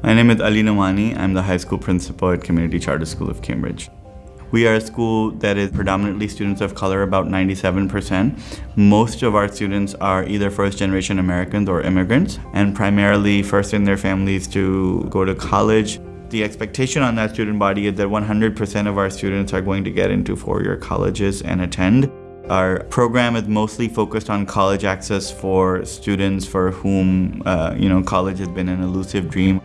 My name is Ali Nomani. I'm the high school principal at Community Charter School of Cambridge. We are a school that is predominantly students of color, about 97%. Most of our students are either first generation Americans or immigrants, and primarily first in their families to go to college. The expectation on that student body is that 100% of our students are going to get into four-year colleges and attend. Our program is mostly focused on college access for students for whom uh, you know college has been an elusive dream.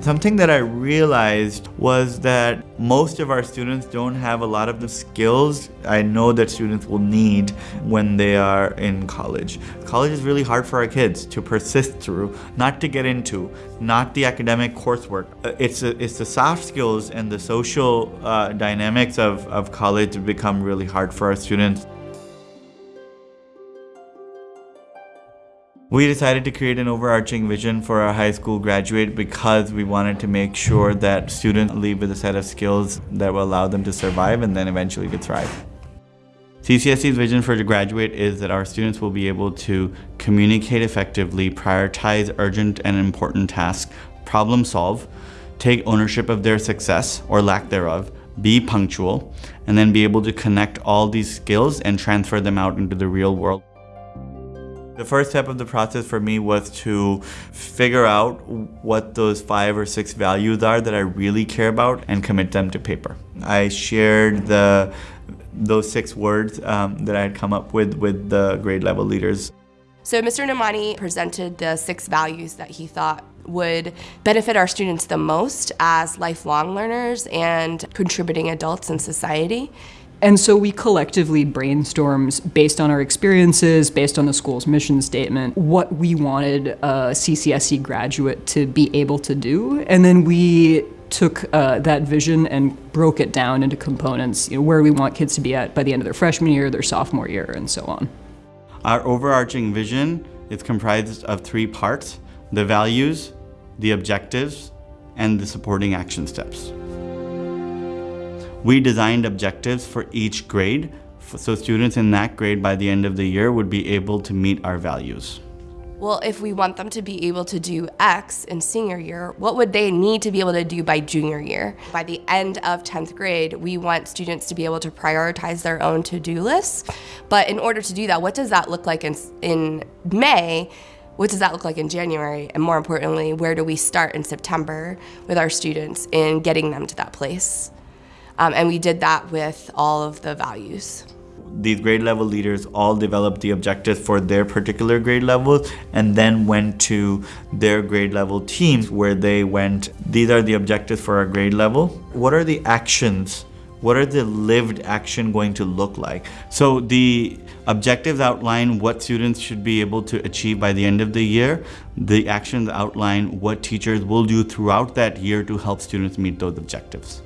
Something that I realized was that most of our students don't have a lot of the skills I know that students will need when they are in college. College is really hard for our kids to persist through, not to get into, not the academic coursework. Uh, it's, a, it's the soft skills and the social uh, dynamics of, of college become really hard for our students. We decided to create an overarching vision for our high school graduate because we wanted to make sure that students leave with a set of skills that will allow them to survive and then eventually to thrive. CCSC's vision for the graduate is that our students will be able to communicate effectively, prioritize urgent and important tasks, problem solve, take ownership of their success or lack thereof, be punctual, and then be able to connect all these skills and transfer them out into the real world. The first step of the process for me was to figure out what those five or six values are that I really care about and commit them to paper. I shared the those six words um, that I had come up with with the grade level leaders. So Mr. Nomani presented the six values that he thought would benefit our students the most as lifelong learners and contributing adults in society. And so we collectively brainstormed based on our experiences, based on the school's mission statement, what we wanted a CCSC graduate to be able to do. And then we took uh, that vision and broke it down into components, you know, where we want kids to be at by the end of their freshman year, their sophomore year, and so on. Our overarching vision is comprised of three parts, the values, the objectives, and the supporting action steps. We designed objectives for each grade, so students in that grade by the end of the year would be able to meet our values. Well, if we want them to be able to do X in senior year, what would they need to be able to do by junior year? By the end of 10th grade, we want students to be able to prioritize their own to-do lists. But in order to do that, what does that look like in, in May? What does that look like in January? And more importantly, where do we start in September with our students in getting them to that place? Um, and we did that with all of the values. These grade level leaders all developed the objectives for their particular grade levels and then went to their grade level teams where they went, these are the objectives for our grade level. What are the actions what are the lived action going to look like? So the objectives outline what students should be able to achieve by the end of the year. The actions outline what teachers will do throughout that year to help students meet those objectives.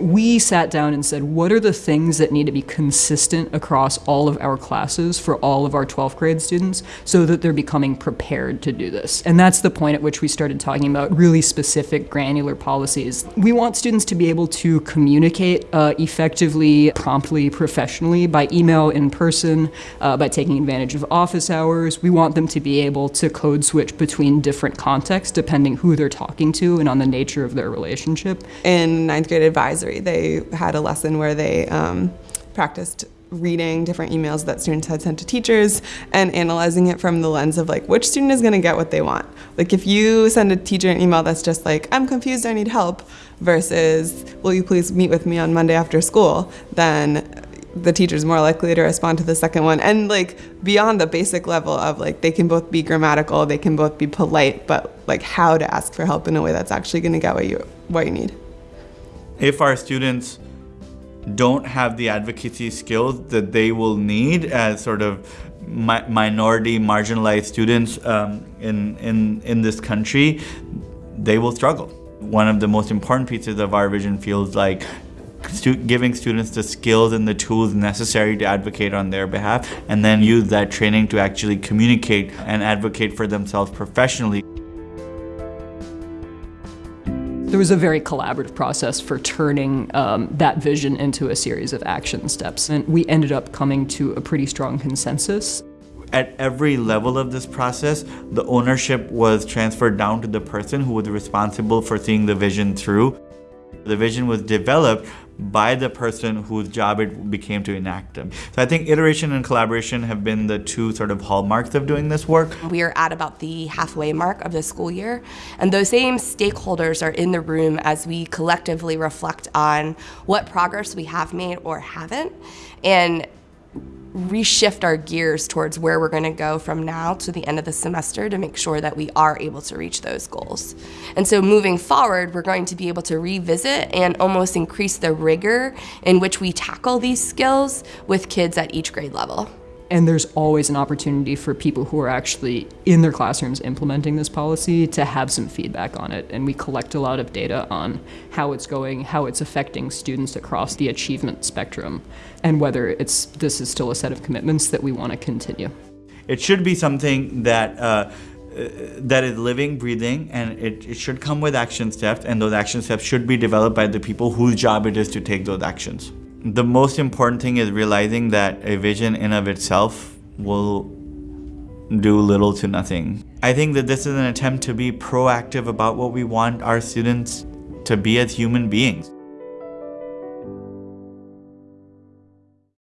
We sat down and said, what are the things that need to be consistent across all of our classes for all of our 12th grade students so that they're becoming prepared to do this? And that's the point at which we started talking about really specific granular policies. We want students to be able to communicate uh, effectively, promptly, professionally by email, in person, uh, by taking advantage of office hours. We want them to be able to code switch between different contexts depending who they're talking to and on the nature of their relationship. In ninth grade advisory, they had a lesson where they um, practiced reading different emails that students had sent to teachers and analyzing it from the lens of like which student is going to get what they want. Like if you send a teacher an email that's just like I'm confused, I need help versus will you please meet with me on Monday after school, then the teacher's more likely to respond to the second one. And like beyond the basic level of like they can both be grammatical, they can both be polite, but like how to ask for help in a way that's actually going to get what you what you need if our students don't have the advocacy skills that they will need as sort of mi minority marginalized students um, in, in, in this country, they will struggle. One of the most important pieces of our vision feels like stu giving students the skills and the tools necessary to advocate on their behalf and then use that training to actually communicate and advocate for themselves professionally. There was a very collaborative process for turning um, that vision into a series of action steps, and we ended up coming to a pretty strong consensus. At every level of this process, the ownership was transferred down to the person who was responsible for seeing the vision through. The vision was developed by the person whose job it became to enact them. So I think iteration and collaboration have been the two sort of hallmarks of doing this work. We are at about the halfway mark of the school year, and those same stakeholders are in the room as we collectively reflect on what progress we have made or haven't, and reshift our gears towards where we're going to go from now to the end of the semester to make sure that we are able to reach those goals. And so moving forward, we're going to be able to revisit and almost increase the rigor in which we tackle these skills with kids at each grade level. And there's always an opportunity for people who are actually in their classrooms implementing this policy to have some feedback on it. And we collect a lot of data on how it's going, how it's affecting students across the achievement spectrum, and whether it's this is still a set of commitments that we want to continue. It should be something that uh, that is living, breathing, and it, it should come with action steps, and those action steps should be developed by the people whose job it is to take those actions. The most important thing is realizing that a vision in of itself will do little to nothing. I think that this is an attempt to be proactive about what we want our students to be as human beings.